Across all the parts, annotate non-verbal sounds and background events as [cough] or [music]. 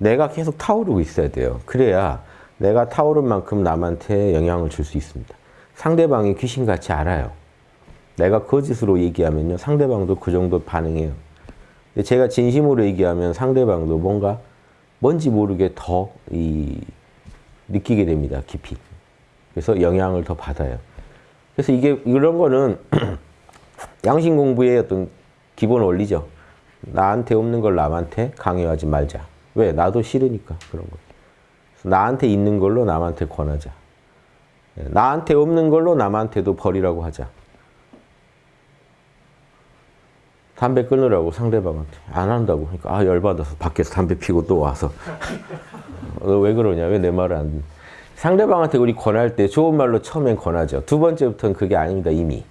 내가 계속 타오르고 있어야 돼요. 그래야 내가 타오른 만큼 남한테 영향을 줄 수 있습니다. 상대방이 귀신같이 알아요. 내가 거짓으로 얘기하면요. 상대방도 그 정도 반응해요. 근데 제가 진심으로 얘기하면 상대방도 뭔가 뭔지 모르게 더 이, 느끼게 됩니다. 깊이. 그래서 영향을 더 받아요. 그래서 이게 이런 거는 [clears throat] 양심 공부의 어떤 기본 원리죠. 나한테 없는 걸 남한테 강요하지 말자. 왜? 나도 싫으니까 그런 거. 나한테 있는 걸로 남한테 권하자. 나한테 없는 걸로 남한테도 버리라고 하자. 담배 끊으라고 상대방한테 안 한다고 그러니까 아 열받아서 밖에서 담배 피고 또 와서 [laughs] 너 왜 그러냐 왜 내 말을 안 상대방한테 우리 권할 때 좋은 말로 처음엔 권하죠 두 번째부터는 그게 아닙니다 이미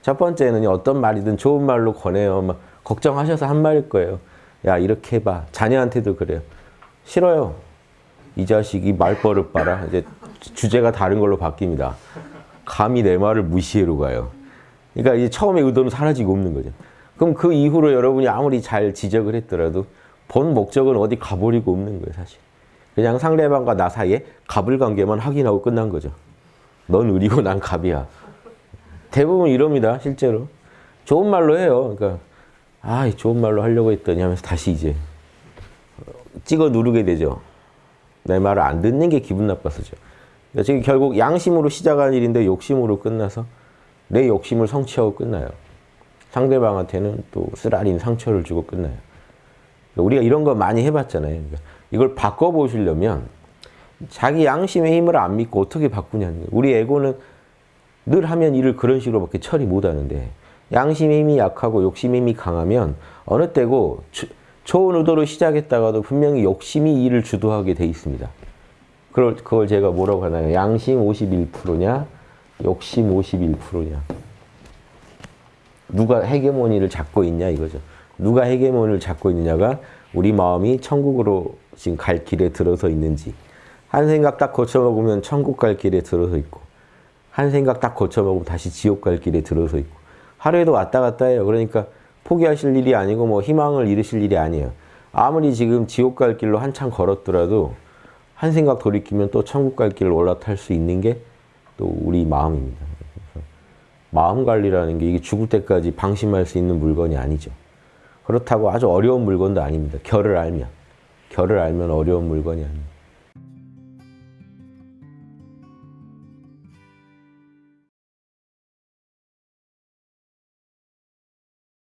첫 번째는 어떤 말이든 좋은 말로 권해요 막 걱정하셔서 한 말일 거예요 야 이렇게 해봐 자녀한테도 그래요 싫어요 이 자식이 말버릇 봐라 이제 주제가 다른 걸로 바뀝니다 감히 내 말을 무시해로 가요 그러니까 이제 처음에 의도는 사라지고 없는 거죠 그럼 그 이후로 여러분이 아무리 잘 지적을 했더라도 본 목적은 어디 가버리고 없는 거예요, 사실. 그냥 상대방과 나 사이에 갑을 관계만 확인하고 끝난 거죠. 넌 을이고 난 갑이야. 대부분 이럽니다, 실제로. 좋은 말로 해요. 그러니까 아, 좋은 말로 하려고 했더니 하면서 다시 이제 찍어 누르게 되죠. 내 말을 안 듣는 게 기분 나빠서죠. 그러니까 결국 양심으로 시작한 일인데 욕심으로 끝나서 내 욕심을 성취하고 끝나요. 상대방한테는 또 쓰라린 상처를 주고 끝나요. 우리가 이런 거 많이 해봤잖아요. 그러니까 이걸 바꿔보시려면 자기 양심의 힘을 안 믿고 어떻게 바꾸냐는 거예요. 우리 에고는 늘 하면 일을 그런 식으로밖에 처리 못하는데 양심의 힘이 약하고 욕심의 힘이 강하면 어느 때고 좋은 의도로 시작했다가도 분명히 욕심이 일을 주도하게 돼 있습니다. 그걸, 그걸 제가 뭐라고 하나요? 양심 51%냐? 욕심 51%냐? 누가 헤게모니를 잡고 있냐 이거죠. 누가 헤게모니를 잡고 있느냐가 우리 마음이 천국으로 지금 갈 길에 들어서 있는지 한 생각 딱 거쳐먹으면 천국 갈 길에 들어서 있고 한 생각 딱 거쳐먹으면 다시 지옥 갈 길에 들어서 있고 하루에도 왔다 갔다 해요. 그러니까 포기하실 일이 아니고 뭐 희망을 잃으실 일이 아니에요. 아무리 지금 지옥 갈 길로 한참 걸었더라도 한 생각 돌이키면 또 천국 갈 길을 올라탈 수 있는 게 또 우리 마음입니다. 마음 관리라는 게 이게 죽을 때까지 방심할 수 있는 물건이 아니죠. 그렇다고 아주 어려운 물건도 아닙니다. 결을 알면. 결을 알면 어려운 물건이 아닙니다.